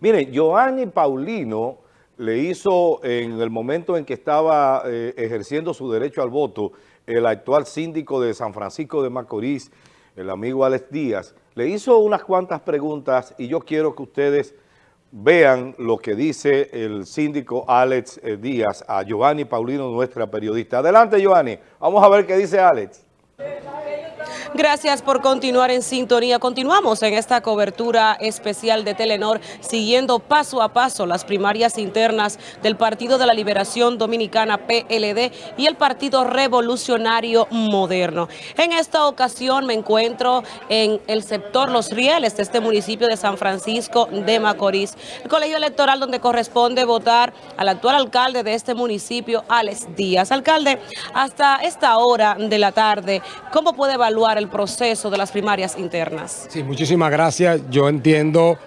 Miren, Giovanni Paulino le hizo en el momento en que estaba eh, ejerciendo su derecho al voto, el actual síndico de San Francisco de Macorís, el amigo Alex Díaz, le hizo unas cuantas preguntas y yo quiero que ustedes vean lo que dice el síndico Alex eh, Díaz a Giovanni Paulino, nuestra periodista. Adelante, Giovanni. Vamos a ver qué dice Alex. Gracias por continuar en sintonía. Continuamos en esta cobertura especial de Telenor, siguiendo paso a paso las primarias internas del Partido de la Liberación Dominicana, PLD, y el Partido Revolucionario Moderno. En esta ocasión me encuentro en el sector Los Rieles de este municipio de San Francisco de Macorís, el colegio electoral donde corresponde votar al actual alcalde de este municipio, Alex Díaz. Alcalde, hasta esta hora de la tarde, ¿cómo puede evaluar el proceso de las primarias internas. Sí, muchísimas gracias. Yo entiendo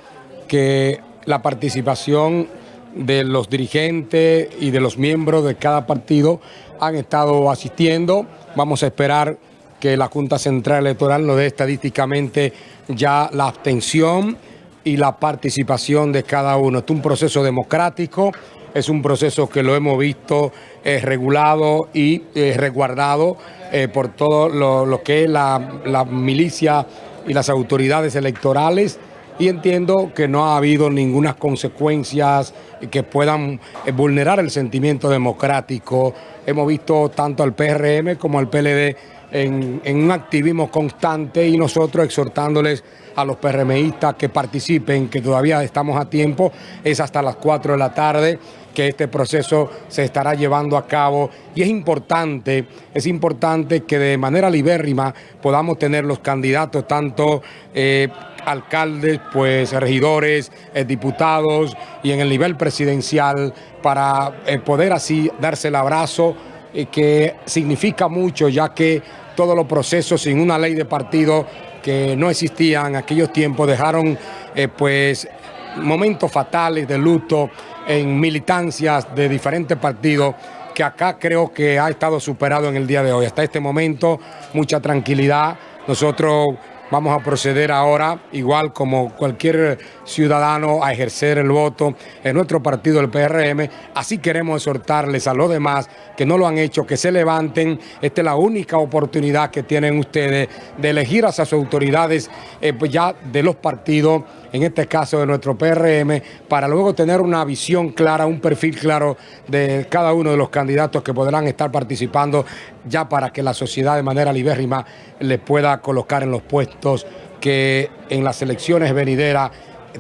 que la participación de los dirigentes y de los miembros de cada partido han estado asistiendo. Vamos a esperar que la Junta Central Electoral nos dé estadísticamente ya la abstención y la participación de cada uno. Es un proceso democrático, es un proceso que lo hemos visto eh, regulado y eh, resguardado eh, por todo lo, que es la, milicia y las autoridades electorales. Y entiendo que no ha habido ninguna consecuencias que puedan vulnerar el sentimiento democrático. Hemos visto tanto al PRM como al PLD en, en, un activismo constante y nosotros exhortándoles a los PRMistas que participen, que todavía estamos a tiempo, es hasta las 4 de la tarde que este proceso se estará llevando a cabo. Y es importante, es importante que de manera libérrima podamos tener los candidatos, tanto eh, alcaldes, pues regidores, eh, diputados y en el nivel presidencial para eh, poder así darse el abrazo que significa mucho ya que todos los procesos sin una ley de partido que no existían en aquellos tiempos dejaron pues momentos fatales de luto en militancias de diferentes partidos que acá creo que ha estado superado en el día de hoy. Hasta este momento, mucha tranquilidad. Nosotros vamos a proceder ahora, igual como cualquier ciudadano, a ejercer el voto en nuestro partido, el PRM. Así queremos exhortarles a los demás que no lo han hecho, que se levanten. Esta es la única oportunidad que tienen ustedes de elegir a esas autoridades eh, pues ya de los partidos, en este caso de nuestro PRM, para luego tener una visión clara, un perfil claro de cada uno de los candidatos que podrán estar participando ya para que la sociedad de manera libérrima les pueda colocar en los puestos que en las elecciones venideras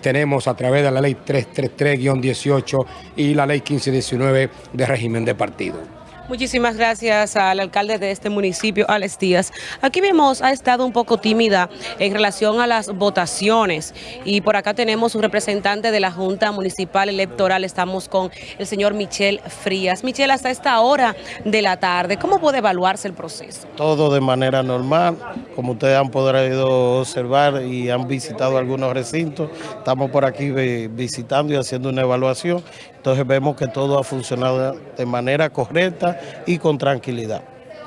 tenemos a través de la ley 333-18 y la ley 1519 de régimen de partido. Muchísimas gracias al alcalde de este municipio, Alex Díaz. Aquí vemos, ha estado un poco tímida en relación a las votaciones y por acá tenemos un representante de la Junta Municipal Electoral, estamos con el señor Michel Frías. Michel, hasta esta hora de la tarde, ¿cómo puede evaluarse el proceso? Todo de manera normal, como ustedes han podido observar y han visitado algunos recintos, estamos por aquí visitando y haciendo una evaluación, entonces vemos que todo ha funcionado de manera correcta y con tranquilidad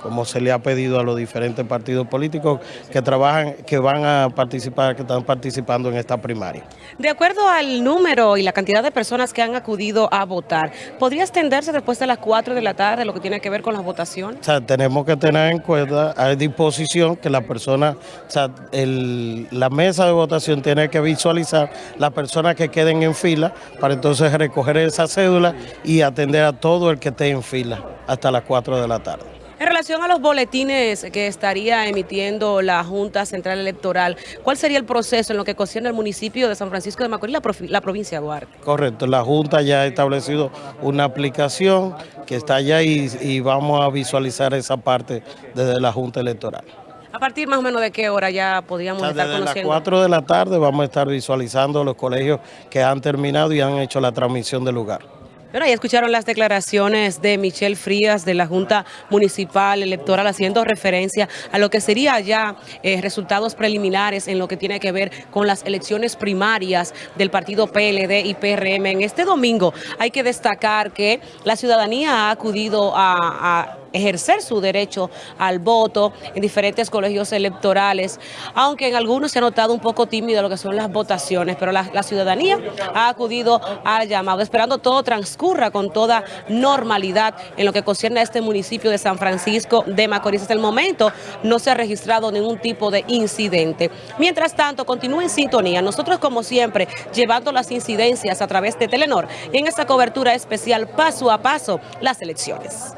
como se le ha pedido a los diferentes partidos políticos que trabajan, que van a participar, que están participando en esta primaria. De acuerdo al número y la cantidad de personas que han acudido a votar, ¿podría extenderse después de las 4 de la tarde lo que tiene que ver con las votaciones? O sea, tenemos que tener en cuenta, a disposición que la persona, o sea, la mesa de votación tiene que visualizar las personas que queden en fila para entonces recoger esa cédula y atender a todo el que esté en fila hasta las 4 de la tarde. En relación a los boletines que estaría emitiendo la Junta Central Electoral, ¿cuál sería el proceso en lo que concierne el municipio de San Francisco de Macorís, la, la provincia de Duarte? Correcto, la Junta ya ha establecido una aplicación que está allá y, vamos a visualizar esa parte desde la Junta Electoral. ¿A partir más o menos de qué hora ya podríamos estar conociendo? Desde las 4 de la tarde vamos a estar visualizando los colegios que han terminado y han hecho la transmisión del lugar. Bueno, ya escucharon las declaraciones de Michelle Frías de la Junta Municipal Electoral haciendo referencia a lo que sería ya eh, resultados preliminares en lo que tiene que ver con las elecciones primarias del partido PLD y PRM. En este domingo hay que destacar que la ciudadanía ha acudido a ejercer su derecho al voto en diferentes colegios electorales, aunque en algunos se ha notado un poco tímido lo que son las votaciones, pero la, ciudadanía ha acudido al llamado, esperando todo transcurra con toda normalidad en lo que concierne a este municipio de San Francisco de Macorís. Hasta el momento no se ha registrado ningún tipo de incidente. Mientras tanto, continúe en sintonía. Nosotros, como siempre, llevando las incidencias a través de Telenor y en esta cobertura especial paso a paso las elecciones.